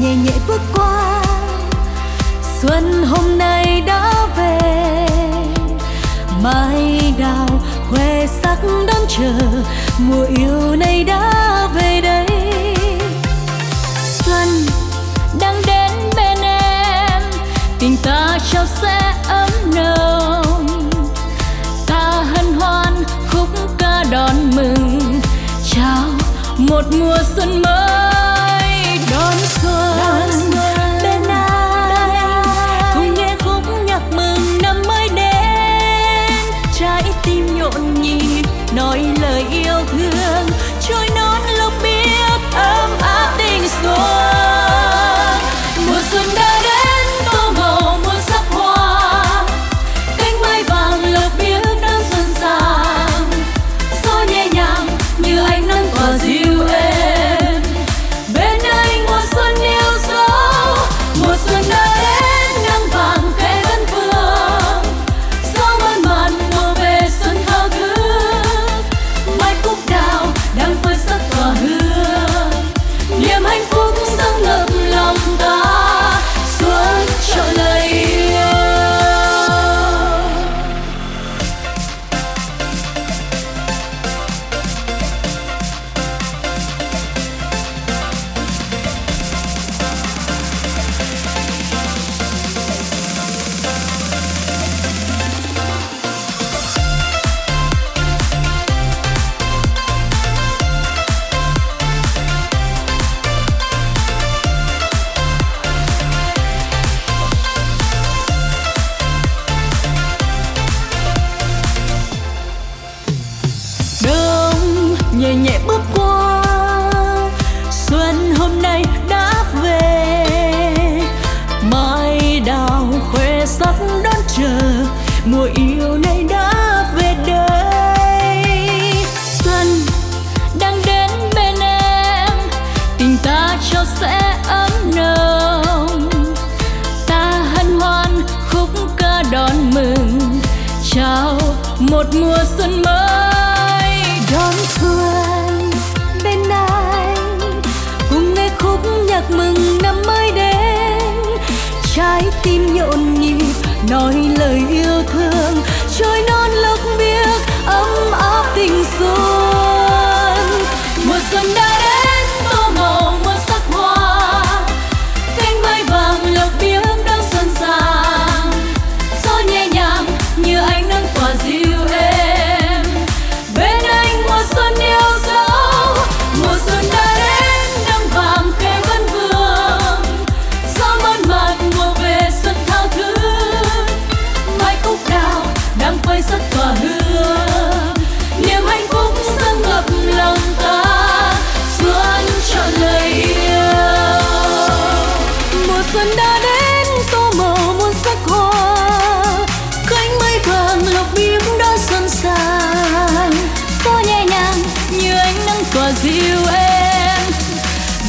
nhẹ nhẹ bước qua. Xuân hôm nay đã về mai đào khoe sắc đón chờ, mùa yêu này đã về đây. Xuân đang đến bên em, tình ta trao sẽ ấm nồng. Ta hân hoan khúc ca đón mừng, chào một mùa xuân mới. mùa xuân mới. Đón xuân bên anh cùng nghe khúc nhạc mừng năm mới đến. Trái tim nhộn nhịp, nói lời yêu thương. xuân đã đến, tô màu muôn sắc hoa. Cánh mây vàng lộc biếc đã xuân sang. Gió nhẹ nhàng như ánh nắng tỏa dịu em.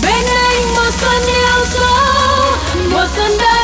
Bên anh mùa xuân yêu dấu mùa xuân đã